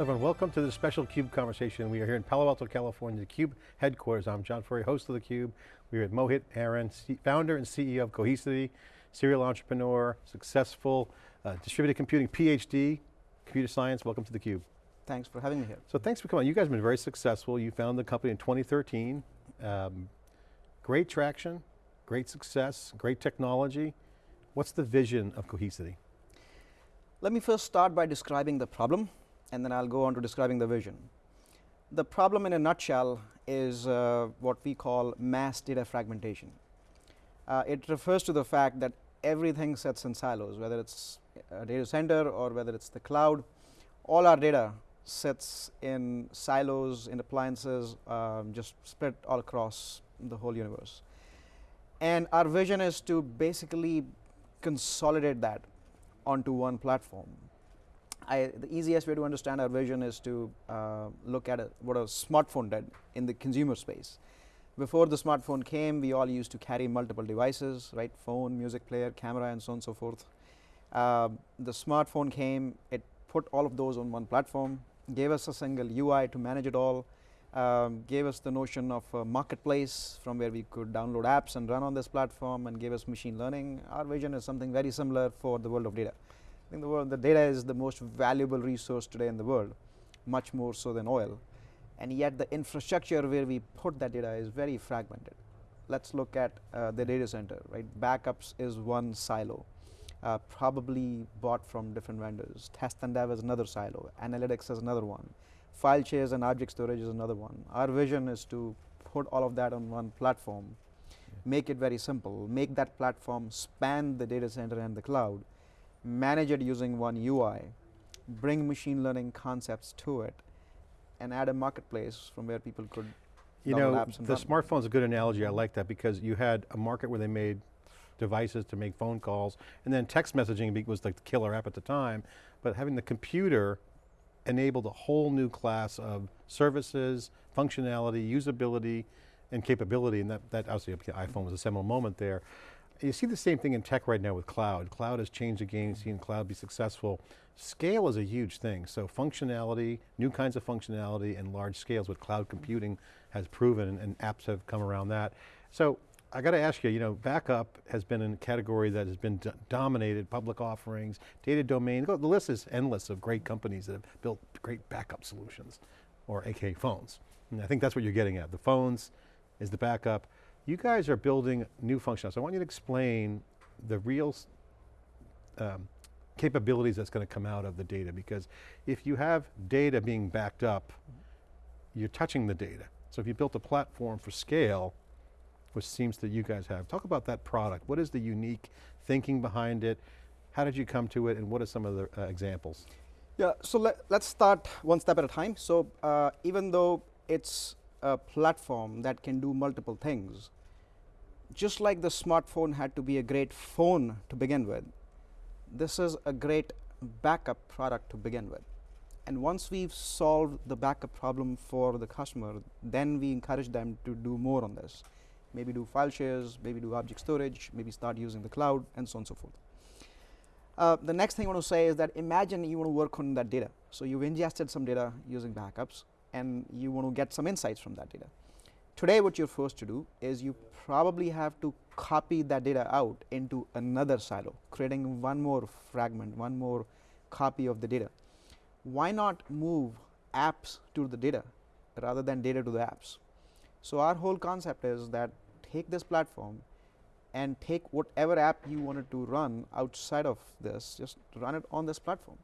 everyone, welcome to the special CUBE conversation. We are here in Palo Alto, California, the CUBE headquarters. I'm John Furrier, host of the CUBE. We're at Mohit Aron, founder and CEO of Cohesity, serial entrepreneur, successful, uh, distributed computing PhD, computer science, welcome to the CUBE. Thanks for having me here. So thanks for coming. You guys have been very successful. You founded the company in 2013. Um, great traction, great success, great technology. What's the vision of Cohesity? Let me first start by describing the problem, and then I'll go on to describing the vision. The problem in a nutshell is uh, what we call mass data fragmentation. Uh, it refers to the fact that everything sits in silos, whether it's a data center or whether it's the cloud, all our data sits in silos, in appliances, um, just spread all across the whole universe. And our vision is to basically consolidate that onto one platform. I, the easiest way to understand our vision is to uh, look at a, what a smartphone did in the consumer space. Before the smartphone came, we all used to carry multiple devices, right? Phone, music player, camera, and so on and so forth. Uh, the smartphone came, it put all of those on one platform, gave us a single UI to manage it all, um, gave us the notion of a marketplace from where we could download apps and run on this platform and gave us machine learning. Our vision is something very similar for the world of data. I think the, world, the data is the most valuable resource today in the world, much more so than oil and yet the infrastructure where we put that data is very fragmented. Let's look at uh, the data center, right? Backups is one silo, uh, probably bought from different vendors. Test and dev is another silo, analytics is another one. File shares and object storage is another one. Our vision is to put all of that on one platform, make it very simple, make that platform span the data center and the cloud, manage it using one UI, bring machine learning concepts to it, and add a marketplace from where people could you know, the smartphone is a good analogy. I like that because you had a market where they made devices to make phone calls, and then text messaging was like the killer app at the time. But having the computer enabled a whole new class of services, functionality, usability, and capability, and that, that obviously the iPhone was a seminal moment there. You see the same thing in tech right now with cloud. Cloud has changed the game, seen cloud be successful. Scale is a huge thing, so functionality, new kinds of functionality and large scales, what cloud computing has proven and apps have come around that. So I got to ask you, you know, backup has been a category that has been dominated, public offerings, data domain, the list is endless of great companies that have built great backup solutions, or AK phones. And I think that's what you're getting at. The phones is the backup. You guys are building new functionality. So I want you to explain the real um, capabilities that's going to come out of the data because if you have data being backed up, you're touching the data. So if you built a platform for scale, which seems that you guys have, talk about that product. What is the unique thinking behind it? How did you come to it and what are some of the uh, examples? Yeah, so let, us start one step at a time. So uh, even though it's a platform that can do multiple things, just like the smartphone had to be a great phone to begin with, this is a great backup product to begin with. And once we've solved the backup problem for the customer, then we encourage them to do more on this. Maybe do file shares, maybe do object storage, maybe start using the cloud, and so on and so forth. Uh, the next thing I want to say is that imagine you want to work on that data. So you've ingested some data using backups, and you want to get some insights from that data. Today what you're forced to do is you probably have to copy that data out into another silo, creating one more fragment, one more copy of the data. Why not move apps to the data rather than data to the apps? So our whole concept is that take this platform and take whatever app you wanted to run outside of this, just run it on this platform.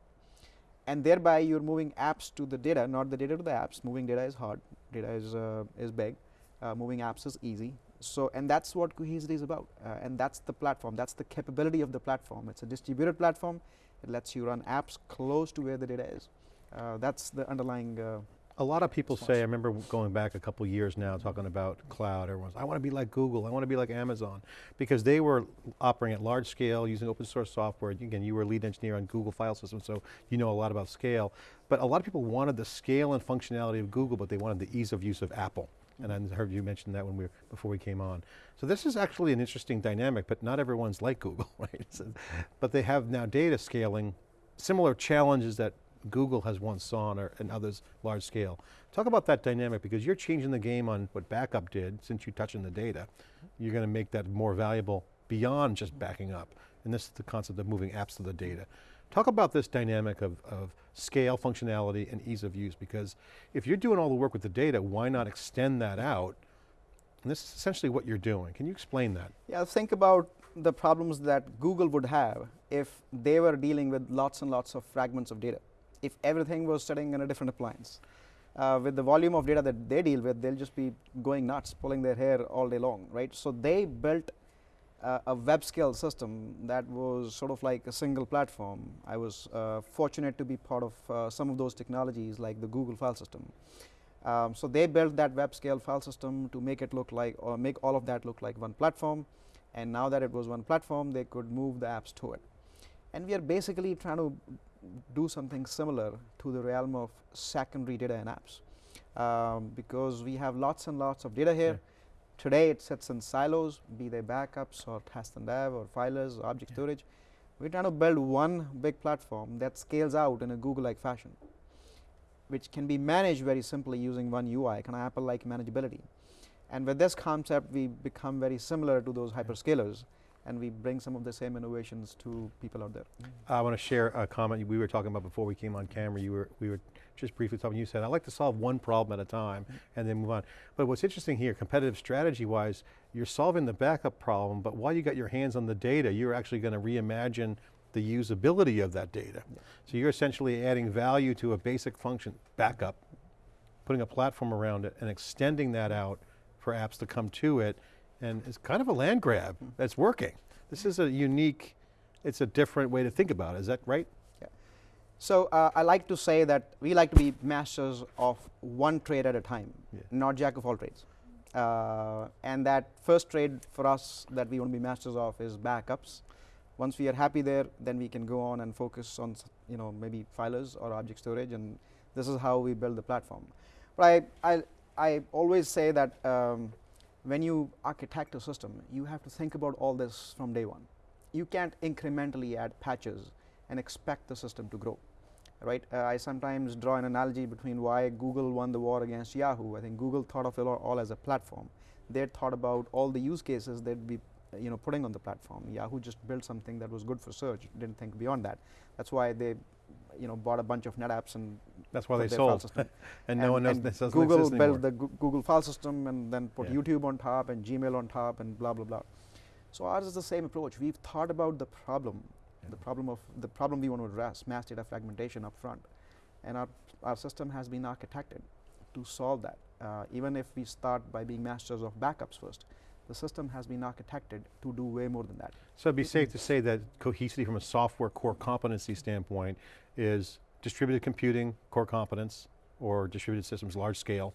And thereby you're moving apps to the data, not the data to the apps. Moving data is hard, data is, uh, is big uh, moving apps is easy. So, and that's what Cohesity is about, uh, and that's the platform, that's the capability of the platform. It's a distributed platform, it lets you run apps close to where the data is. Uh, that's the underlying uh, a lot of people say, I remember going back a couple years now talking about cloud, everyone's, I want to be like Google, I want to be like Amazon, because they were operating at large scale using open source software. Again, you were a lead engineer on Google file system, so you know a lot about scale. But a lot of people wanted the scale and functionality of Google, but they wanted the ease of use of Apple and I heard you mention that when we were, before we came on. So this is actually an interesting dynamic, but not everyone's like Google, right? So, but they have now data scaling, similar challenges that Google has once saw or, and others large scale. Talk about that dynamic because you're changing the game on what backup did since you're touching the data. You're going to make that more valuable beyond just backing up. And this is the concept of moving apps to the data. Talk about this dynamic of, of scale, functionality, and ease of use because if you're doing all the work with the data, why not extend that out? And this is essentially what you're doing. Can you explain that? Yeah, think about the problems that Google would have if they were dealing with lots and lots of fragments of data. If everything was sitting in a different appliance. Uh, with the volume of data that they deal with, they'll just be going nuts, pulling their hair all day long, right? So they built uh, a web scale system that was sort of like a single platform. I was uh, fortunate to be part of uh, some of those technologies like the Google file system. Um, so they built that web scale file system to make it look like or make all of that look like one platform and now that it was one platform they could move the apps to it. And we are basically trying to do something similar to the realm of secondary data and apps um, because we have lots and lots of data here. Yeah. Today it sits in silos, be they backups or test and dev or filers, or object yeah. storage. We're trying to build one big platform that scales out in a Google-like fashion, which can be managed very simply using one UI, kind of Apple-like manageability. And with this concept, we become very similar to those hyperscalers and we bring some of the same innovations to people out there. I want to share a comment we were talking about before we came on camera. You were, we were just briefly talking, you said, I like to solve one problem at a time mm -hmm. and then move on. But what's interesting here, competitive strategy wise, you're solving the backup problem, but while you got your hands on the data, you're actually going to reimagine the usability of that data. Yeah. So you're essentially adding value to a basic function, backup, putting a platform around it and extending that out for apps to come to it, and it's kind of a land grab that's working. This is a unique, it's a different way to think about it, is that right? Yeah. So uh, I like to say that we like to be masters of one trade at a time, yeah. not jack of all trades. Uh, and that first trade for us that we want to be masters of is backups. Once we are happy there, then we can go on and focus on you know maybe filers or object storage, and this is how we build the platform. But I, I, I always say that um, when you architect a system, you have to think about all this from day one. You can't incrementally add patches and expect the system to grow, right? Uh, I sometimes draw an analogy between why Google won the war against Yahoo. I think Google thought of it all as a platform. They thought about all the use cases they'd be you know, putting on the platform. Yahoo just built something that was good for search, didn't think beyond that. That's why they you know, bought a bunch of NetApps and that's why they sold. and, and, no one knows this Google built the Google file system and then put yeah. YouTube on top and Gmail on top and blah blah blah. So ours is the same approach. We've thought about the problem, yeah. the problem of the problem we want to address, mass data fragmentation up front, and our our system has been architected to solve that. Uh, even if we start by being masters of backups first, the system has been architected to do way more than that. So it'd be safe to say that Cohesity from a software core competency standpoint is distributed computing, core competence, or distributed systems, large scale,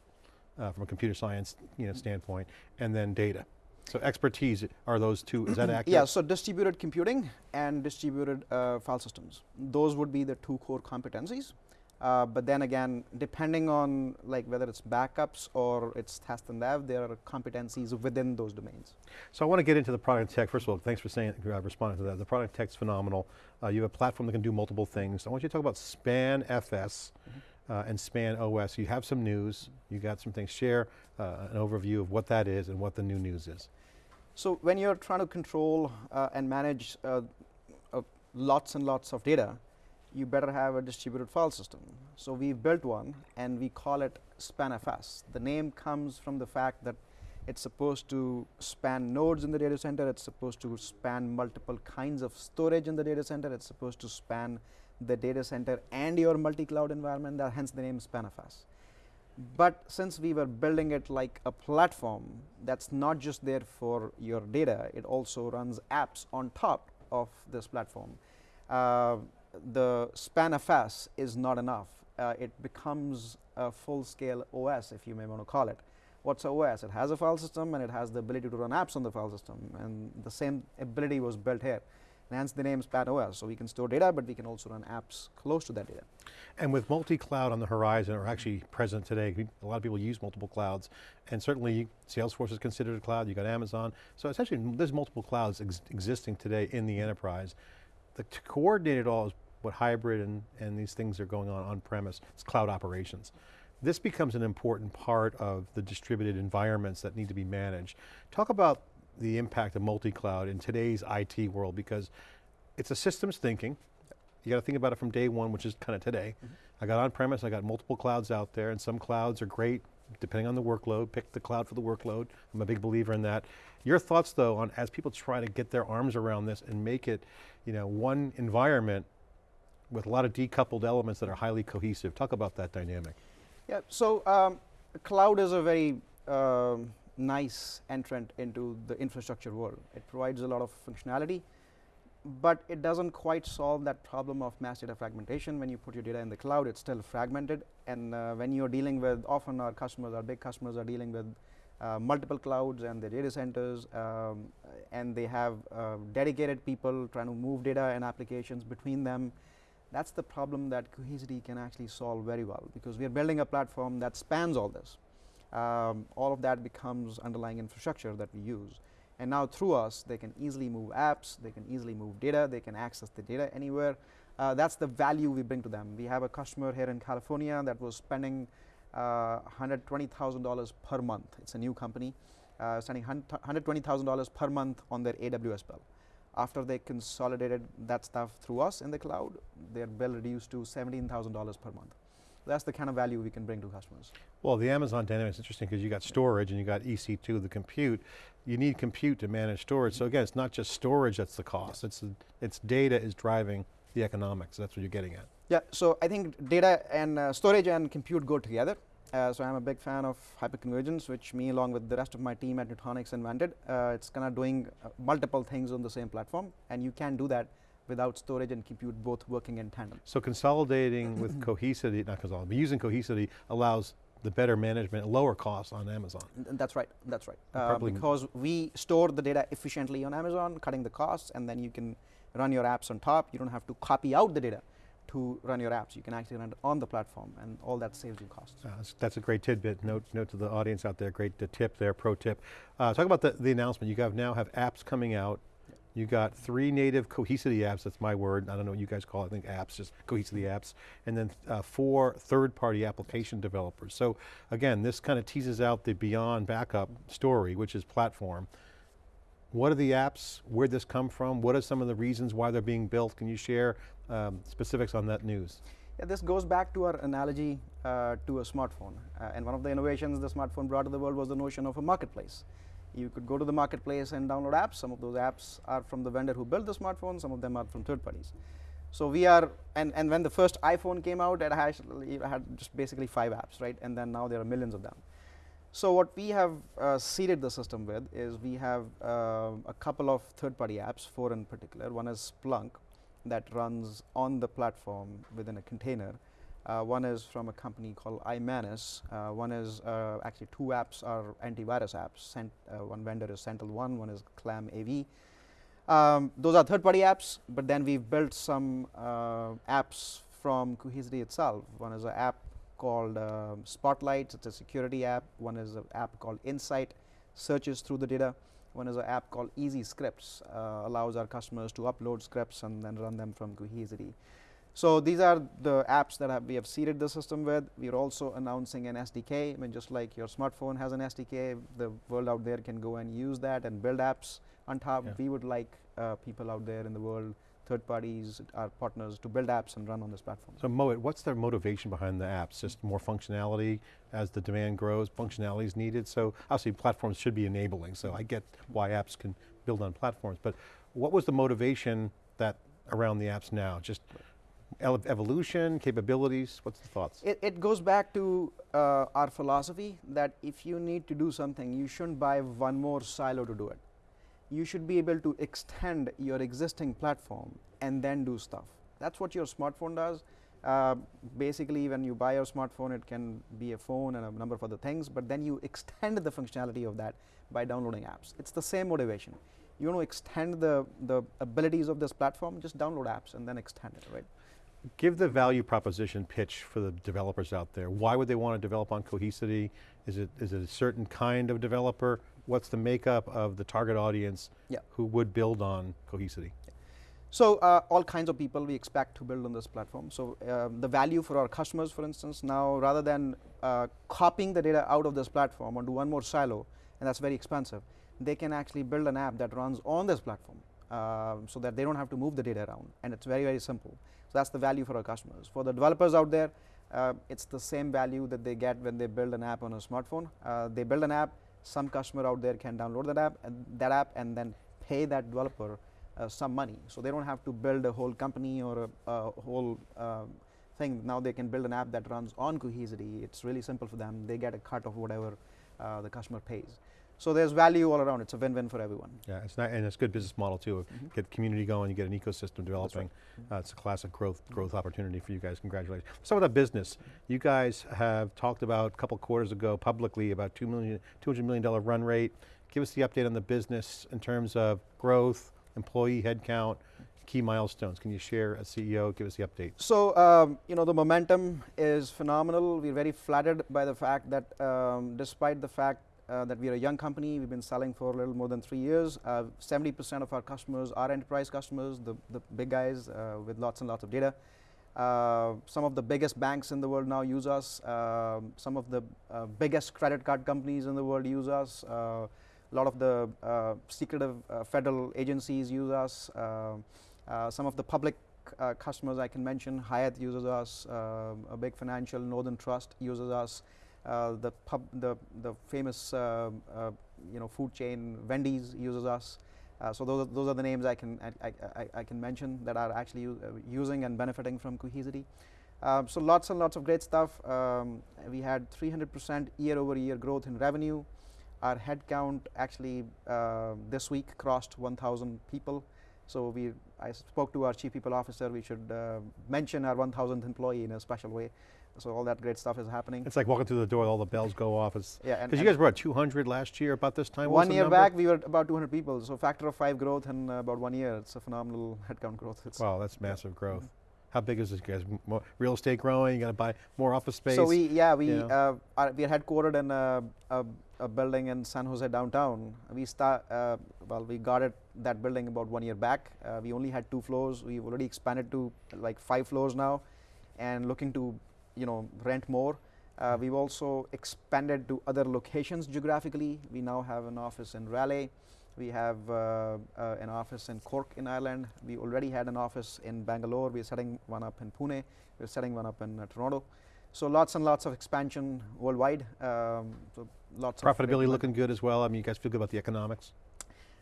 uh, from a computer science you know, standpoint, and then data. So expertise are those two, is that accurate? Yeah, so distributed computing and distributed uh, file systems. Those would be the two core competencies. Uh, but then again, depending on like whether it's backups or it's test and dev, there are competencies within those domains. So I want to get into the product tech. First of all, thanks for saying, uh, responding to that. The product tech's phenomenal. Uh, you have a platform that can do multiple things. I want you to talk about SpanFS mm -hmm. uh, and SpanOS. You have some news, you got some things. Share uh, an overview of what that is and what the new news is. So when you're trying to control uh, and manage lots and lots of data, you better have a distributed file system. So we've built one and we call it SpanFS. The name comes from the fact that it's supposed to span nodes in the data center, it's supposed to span multiple kinds of storage in the data center, it's supposed to span the data center and your multi-cloud environment, that hence the name SpanFS. But since we were building it like a platform that's not just there for your data, it also runs apps on top of this platform. Uh, the SpanFS is not enough. Uh, it becomes a full-scale OS, if you may want to call it. What's OS? It has a file system and it has the ability to run apps on the file system, and the same ability was built here. And hence the name SpanOS. So we can store data, but we can also run apps close to that data. And with multi-cloud on the horizon, or actually present today, a lot of people use multiple clouds, and certainly Salesforce is considered a cloud, you got Amazon. So essentially, there's multiple clouds ex existing today in the enterprise. The, to coordinate it all is what hybrid and, and these things are going on on-premise, it's cloud operations. This becomes an important part of the distributed environments that need to be managed. Talk about the impact of multi-cloud in today's IT world because it's a systems thinking. You got to think about it from day one, which is kind of today. Mm -hmm. I got on-premise, I got multiple clouds out there, and some clouds are great, depending on the workload, pick the cloud for the workload. I'm a big believer in that. Your thoughts though on as people try to get their arms around this and make it you know, one environment with a lot of decoupled elements that are highly cohesive. Talk about that dynamic. Yeah, so um, cloud is a very um, nice entrant into the infrastructure world. It provides a lot of functionality, but it doesn't quite solve that problem of mass data fragmentation. When you put your data in the cloud, it's still fragmented. And uh, when you're dealing with, often our customers, our big customers are dealing with uh, multiple clouds and the data centers, um, and they have uh, dedicated people trying to move data and applications between them. That's the problem that Cohesity can actually solve very well because we are building a platform that spans all this. Um, all of that becomes underlying infrastructure that we use. And now through us, they can easily move apps, they can easily move data, they can access the data anywhere. Uh, that's the value we bring to them. We have a customer here in California that was spending uh, $120,000 per month. It's a new company, uh, spending $120,000 per month on their AWS bill. After they consolidated that stuff through us in the cloud, their bill reduced to $17,000 per month. That's the kind of value we can bring to customers. Well, the Amazon dynamic is interesting because you got storage and you got EC2, the compute. You need compute to manage storage. So again, it's not just storage that's the cost. It's, it's data is driving the economics. That's what you're getting at. Yeah, so I think data and uh, storage and compute go together. Uh, so I'm a big fan of hyperconvergence, which me along with the rest of my team at Nutanix invented. Uh, it's kind of doing uh, multiple things on the same platform, and you can do that without storage and compute both working in tandem. So consolidating with Cohesity, not consolidating, but using Cohesity allows the better management, lower costs on Amazon. That's right, that's right. Uh, because we store the data efficiently on Amazon, cutting the costs, and then you can run your apps on top. You don't have to copy out the data to run your apps. You can actually run it on the platform and all that saves you costs. Uh, that's, a great tidbit. Note, note to the audience out there, great tip there, pro tip. Uh, talk about the, the announcement. You have now have apps coming out. You got three native Cohesity apps, that's my word. I don't know what you guys call it, I think apps, just Cohesity apps. And then uh, four third-party application developers. So again, this kind of teases out the beyond backup story, which is platform. What are the apps? Where'd this come from? What are some of the reasons why they're being built? Can you share um, specifics on that news? Yeah, this goes back to our analogy uh, to a smartphone. Uh, and one of the innovations the smartphone brought to the world was the notion of a marketplace. You could go to the marketplace and download apps. Some of those apps are from the vendor who built the smartphone, some of them are from third parties. So we are, and, and when the first iPhone came out, it had, it had just basically five apps, right? And then now there are millions of them. So what we have uh, seeded the system with is we have uh, a couple of third-party apps, four in particular. One is Splunk that runs on the platform within a container. Uh, one is from a company called Imanis. Uh, one is uh, actually two apps are antivirus apps. Cent, uh, one vendor is SentinelOne, one one is ClamAV. Um, those are third-party apps, but then we've built some apps from Cohesity itself. One is an app called uh, Spotlight, it's a security app. One is an app called Insight, searches through the data. One is an app called Easy Scripts, uh, allows our customers to upload scripts and then run them from Cohesity. So these are the apps that have we have seeded the system with. We are also announcing an SDK. I mean, just like your smartphone has an SDK, the world out there can go and use that and build apps on top. Yeah. We would like uh, people out there in the world third parties, our partners to build apps and run on this platform. So Mohit, what's their motivation behind the apps? Just more functionality as the demand grows, functionality is needed. So obviously platforms should be enabling, so I get why apps can build on platforms, but what was the motivation that around the apps now? Just evolution, capabilities, what's the thoughts? It, it goes back to uh, our philosophy that if you need to do something, you shouldn't buy one more silo to do it you should be able to extend your existing platform and then do stuff. That's what your smartphone does. Uh, basically, when you buy your smartphone, it can be a phone and a number of other things, but then you extend the functionality of that by downloading apps. It's the same motivation. You want to extend the, the abilities of this platform, just download apps and then extend it, right? Give the value proposition pitch for the developers out there. Why would they want to develop on Cohesity? Is it, is it a certain kind of developer? what's the makeup of the target audience yeah. who would build on Cohesity? So uh, all kinds of people we expect to build on this platform. So um, the value for our customers, for instance, now rather than uh, copying the data out of this platform onto one more silo, and that's very expensive, they can actually build an app that runs on this platform uh, so that they don't have to move the data around, and it's very, very simple. So that's the value for our customers. For the developers out there, uh, it's the same value that they get when they build an app on a smartphone. Uh, they build an app, some customer out there can download that app, and that app, and then pay that developer uh, some money. So they don't have to build a whole company or a, a whole uh, thing. Now they can build an app that runs on Cohesity. It's really simple for them. They get a cut of whatever uh, the customer pays. So there's value all around. It's a win-win for everyone. Yeah, it's not, and it's a good business model too. Mm -hmm. Get the community going, you get an ecosystem developing. Right. -hmm. it's a classic growth growth opportunity for you guys. Congratulations. So with that business, you guys have talked about a couple quarters ago publicly about two million, two hundred million dollar run rate. Give us the update on the business in terms of growth, employee headcount, key milestones. Can you share as CEO, give us the update? So, um, you know, the momentum is phenomenal. We're very flattered by the fact that um, despite the fact uh, that we're a young company, we've been selling for a little more than three years. 70% uh, of our customers are enterprise customers, the, the big guys uh, with lots and lots of data. Uh, some of the biggest banks in the world now use us. Um, some of the uh, biggest credit card companies in the world use us. Uh, a lot of the uh, secretive uh, federal agencies use us. Uh, some of the public customers I can mention, Hyatt uses us, a big financial Northern Trust uses us. The pub, the the famous you know food chain Wendy's uses us. Uh, so those are, those are the names I can I, I, I can mention that are actually uh, using and benefiting from Cohesity. Um, so lots and lots of great stuff. Um, we had 300% year over year growth in revenue. Our headcount actually uh, this week crossed 1,000 people. So we, I spoke to our chief people officer. We should uh, mention our 1,000th employee in a special way. So all that great stuff is happening. It's like walking through the door, all the bells go off. It's, yeah, because you guys were at 200 last year about this time. One year back, we were about 200 people. So factor of five growth in uh, about one year. It's a phenomenal headcount growth. It's wow, that's massive yeah. growth. How big is this, guys? More real estate growing? You got to buy more office space. So we, yeah, we know? uh, are, we are headquartered in a, a, a, building in San Jose downtown. We start uh, well, we got it that building about one year back. Uh, we only had two floors. We've already expanded to like five floors now, and looking to, you know, rent more. Uh, we've also expanded to other locations geographically. We now have an office in Raleigh. We have uh, uh, an office in Cork in Ireland. We already had an office in Bangalore. We're setting one up in Pune. We're setting one up in uh, Toronto. So lots and lots of expansion worldwide. Um, so lots Profitability looking good as well. I mean, you guys feel good about the economics?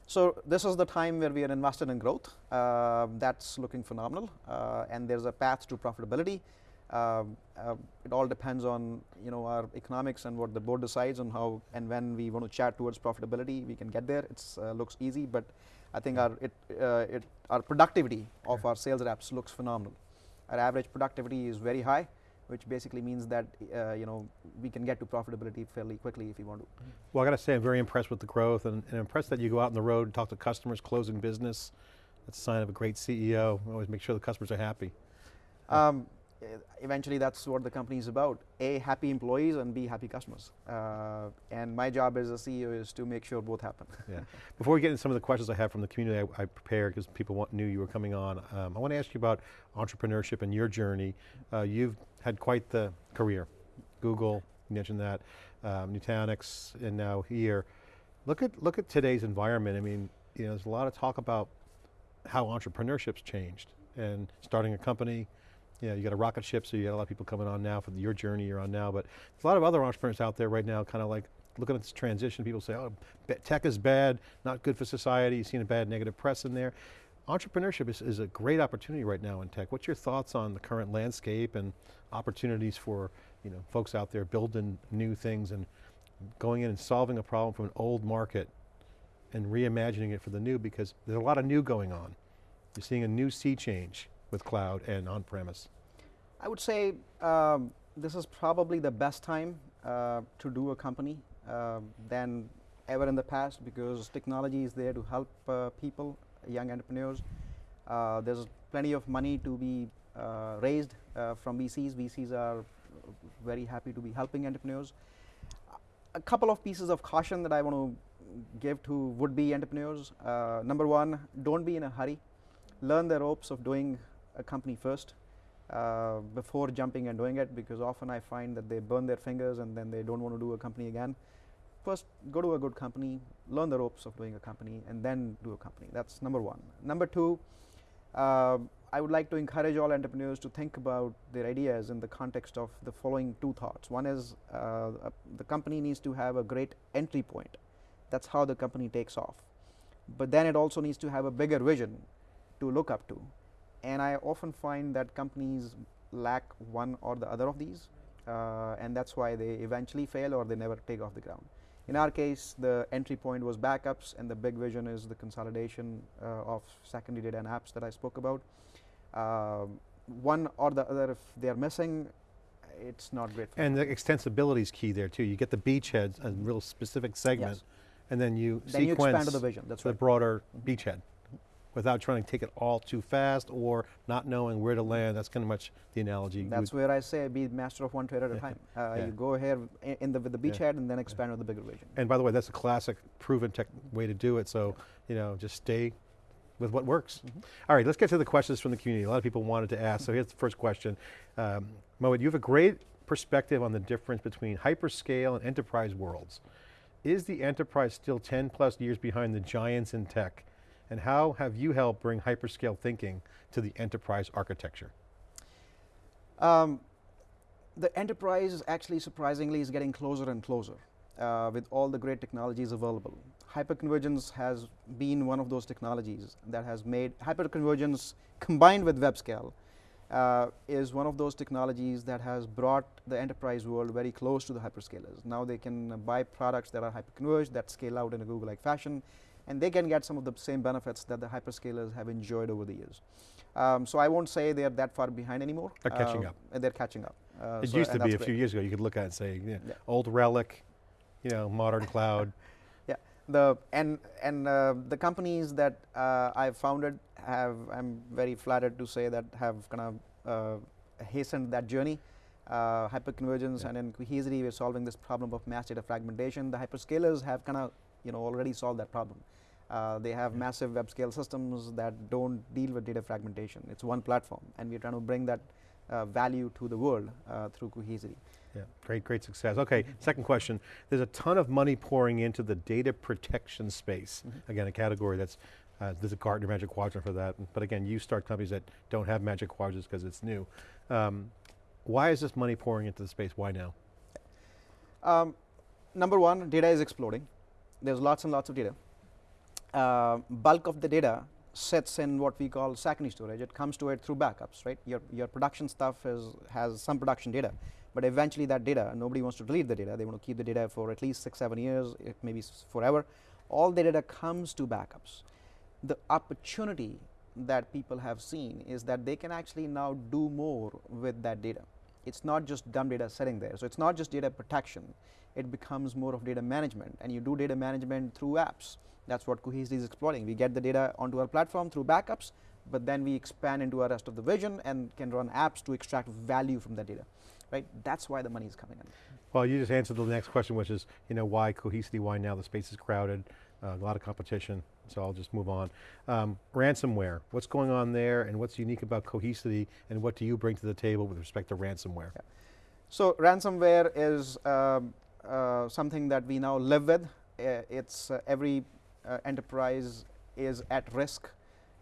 So this is the time where we are invested in growth. Uh, that's looking phenomenal. Uh, and there's a path to profitability. Um, uh, it all depends on you know our economics and what the board decides on how and when we want to chat towards profitability. We can get there. It uh, looks easy, but I think our it, uh, it our productivity of our sales reps looks phenomenal. Our average productivity is very high, which basically means that uh, you know we can get to profitability fairly quickly if we want to. Well, I got to say I'm very impressed with the growth and, and impressed that you go out on the road and talk to customers, closing business. That's a sign of a great CEO. Always make sure the customers are happy. Um, eventually that's what the company is about. A, happy employees and B, happy customers. Uh, and my job as a CEO is to make sure both happen. yeah. Before we get into some of the questions I have from the community I, I prepared because people want, knew you were coming on, um, I want to ask you about entrepreneurship and your journey. Uh, you've had quite the career. Google, you mentioned that, um, Nutanix, and now here. Look at, look at today's environment. I mean, you know, there's a lot of talk about how entrepreneurship's changed and starting a company, yeah, you got a rocket ship, so you got a lot of people coming on now for your journey you're on now, but there's a lot of other entrepreneurs out there right now kind of like looking at this transition, people say, oh, tech is bad, not good for society, you've seen a bad negative press in there. Entrepreneurship is, is a great opportunity right now in tech. What's your thoughts on the current landscape and opportunities for you know, folks out there building new things and going in and solving a problem from an old market and reimagining it for the new because there's a lot of new going on. You're seeing a new sea change with cloud and on-premise? I would say um, this is probably the best time uh, to do a company uh, than ever in the past because technology is there to help uh, people, young entrepreneurs. Uh, there's plenty of money to be uh, raised uh, from VCs. VCs are very happy to be helping entrepreneurs. A couple of pieces of caution that I want to give to would-be entrepreneurs. number one, don't be in a hurry learn the ropes of doing a company first uh, before jumping and doing it because often I find that they burn their fingers and then they don't want to do a company again. First, go to a good company, learn the ropes of doing a company, and then do a company. That's number one. Number two, uh, I would like to encourage all entrepreneurs to think about their ideas in the context of the following two thoughts. One is uh, the company needs to have a great entry point. That's how the company takes off. But then it also needs to have a bigger vision to look up to. And I often find that companies lack one or the other of these, uh, and that's why they eventually fail or they never take off the ground. In our case, the entry point was backups, and the big vision is the consolidation uh, of secondary data and apps that I spoke about. Uh, one or the other, if they are missing, it's not great. and the extensibility is key there too. You get the beachhead, a real specific segment, yes. and then you then sequence you expand to the vision. That's the right. broader beachhead without trying to take it all too fast or not knowing where to land. That's kind of much the analogy. That's where I say be master of one trade at a time. Uh, Yeah. You go ahead in the with the Yeah. beachhead and then expand with the bigger vision. and by the way, that's a classic proven tech way to do it. So, you know, just stay with what works. Mhm. All right, let's get to the questions from the community. A lot of people wanted to ask. So here's the first question. Um, Mohit, you have a great perspective on the difference between hyperscale and enterprise worlds. Is the enterprise still 10 plus years behind the giants in tech? And how have you helped bring hyperscale thinking to the enterprise architecture? Um, the enterprise actually surprisingly is getting closer and closer uh, with all the great technologies available. Hyperconvergence has been one of those technologies that has made hyperconvergence combined with web scale uh, is one of those technologies that has brought the enterprise world very close to the hyperscalers. Now they can buy products that are hyperconverged that scale out in a Google-like fashion and they can get some of the same benefits that the hyperscalers have enjoyed over the years. Um, so I won't say they're that far behind anymore. They're catching Uh, up. and They're catching up. Uh, it so- used to be a that's few years ago, you could look at it and say, yeah, Yeah. old relic, you know, modern cloud. Yeah, the and and uh, the companies that uh, I've founded have I'm very flattered to say that have kind of uh, hastened that journey. Uh, hyperconvergence Yeah. and in Cohesity we're solving this problem of mass data fragmentation. The hyperscalers have kind of you know already solved that problem. Uh, they have massive web scale systems that don't deal with data fragmentation. It's one platform, and we're trying to bring that uh, value to the world uh, through Cohesity. Yeah, great, great success. Okay, second question. There's a ton of money pouring into the data protection space. Mhm. Again, a category that's, uh, there's a Gartner Magic Quadrant for that. But again, you start companies that don't have Magic Quadrants because it's new. Um, why is this money pouring into the space? Why now? Um, number one, data is exploding. There's lots and lots of data. Uh, bulk of the data sits in what we call secondary storage. It comes to it through backups, right? Your, your production stuff is, has some production data, but eventually that data, nobody wants to delete the data. They want to keep the data for at least six, seven years, it maybe s- forever. All the data comes to backups. The opportunity that people have seen is that they can actually now do more with that data. It's not just dumb data sitting there. So it's not just data protection. It becomes more of data management, and you do data management through apps. That's what Cohesity is exploring. We get the data onto our platform through backups, but then we expand into our rest of the vision and can run apps to extract value from that data. Right? That's why the money is coming in. Well, you just answered the next question, which is, you know, why cohesity, why now? The space is crowded, uh, a lot of competition, so I'll just move on. Um, ransomware, what's going on there and what's unique about cohesity and what do you bring to the table with respect to ransomware? So ransomware is um, uh, something that we now live with. Uh, it's uh, every enterprise is at risk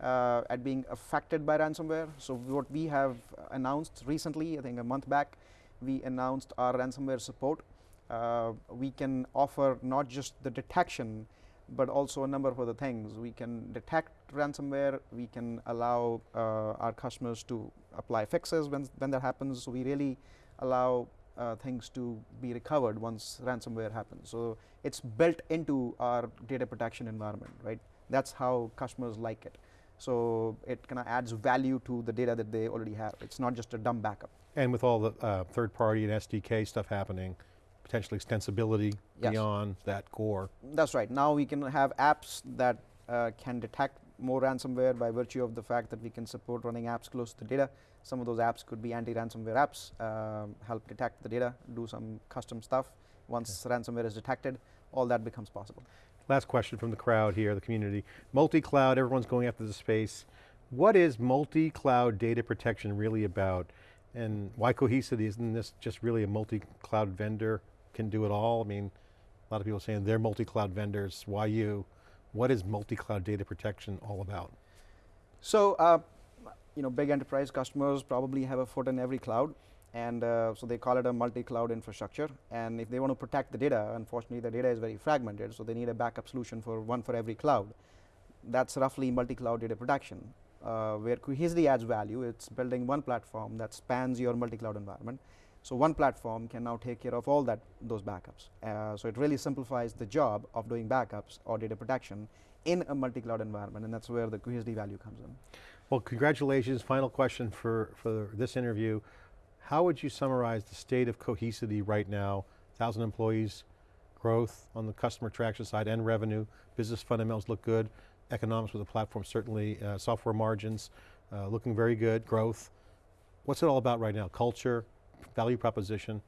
uh, at being affected by ransomware. So what we have announced recently, I think a month back, we announced our ransomware support. Uh, we can offer not just the detection, but also a number of other things. We can detect ransomware. We can allow uh, our customers to apply fixes when when that happens. So we really allow uh, things to be recovered once ransomware happens. So it's built into our data protection environment, right? That's how customers like it. So it kind of adds value to the data that they already have. It's not just a dumb backup. And with all the uh, third party and SDK stuff happening, potentially extensibility Yes. beyond that core. That's right. Now we can have apps that uh, can detect more ransomware by virtue of the fact that we can support running apps close to the data. Some of those apps could be anti-ransomware apps, um, help detect the data, do some custom stuff. Once ransomware is detected, all that becomes possible. Last question from the crowd here, the community. Multi-cloud, everyone's going after the space. What is multi-cloud data protection really about? And why Cohesity, isn't this just really a multi-cloud vendor can do it all? I mean, a lot of people saying they're multi-cloud vendors, why you? What is multi-cloud data protection all about? So, uh, you know, big enterprise customers probably have a foot in every cloud, and uh, so they call it a multi-cloud infrastructure. And if they want to protect the data, unfortunately, the data is very fragmented, so they need a backup solution for one for every cloud. That's roughly multi-cloud data protection. Uh, where Cohesity adds value, it's building one platform that spans your multi-cloud environment. So one platform can now take care of all that those backups. Uh, so it really simplifies the job of doing backups or data protection in a multi-cloud environment, and that's where the Cohesity value comes in. Well, congratulations. Final question for, for this interview. How would you summarize the state of Cohesity right now? 1,000 employees, growth on the customer traction side and revenue, business fundamentals look good, economics with the platform certainly, uh, software margins uh, looking very good, growth. What's it all about right now? Culture, value proposition?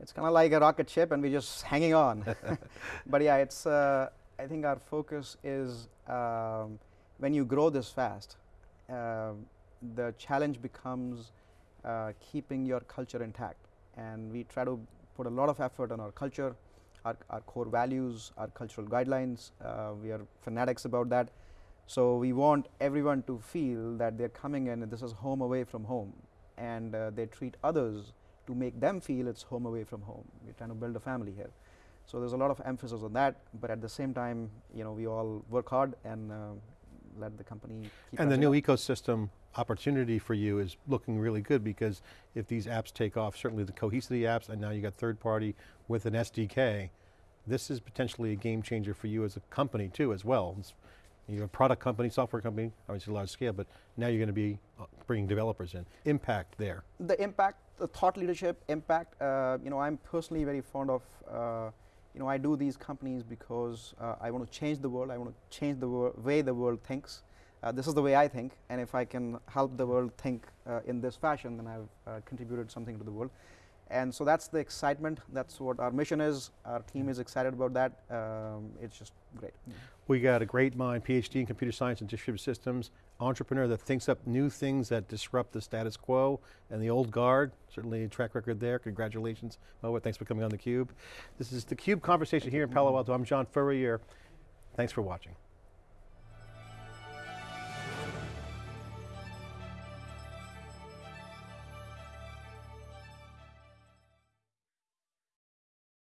It's kind of like a rocket ship and we're just hanging on. but yeah, it's, uh, I think our focus is um, when you grow this fast, the challenge becomes uh, keeping your culture intact. And we try to put a lot of effort on our culture, our, our core values, our cultural guidelines. Uh, we are fanatics about that. So we want everyone to feel that they're coming in and this is home away from home. And uh, they treat others to make them feel it's home away from home. We're trying to build a family here. So there's a lot of emphasis on that, but at the same time, you know, we all work hard and uh, let the company And the new ecosystem opportunity for you is looking really good because if these apps take off, certainly the Cohesity apps, and now you got third party with an SDK, this is potentially a game changer for you as a company too as well. It's, you're a product company, software company, obviously large scale, but now you're going to be uh, bringing developers in. Impact there. The impact, the thought leadership, impact, uh, you know, I'm personally very fond of uh, you know, I do these companies because uh, I want to change the world. I want to change the way the world thinks. Uh, this is the way I think, and if I can help the world think uh, in this fashion, then I've uh, contributed something to the world. And so that's the excitement. That's what our mission is. Our team is excited about that. Um, it's just great. We got a great mind, PhD in computer science and distributed systems, entrepreneur that thinks up new things that disrupt the status quo and the old guard. Certainly a track record there. Congratulations, Mohit. Thanks for coming on theCUBE. This is theCUBE conversation here in Palo Alto. I'm John Furrier. Thanks for watching.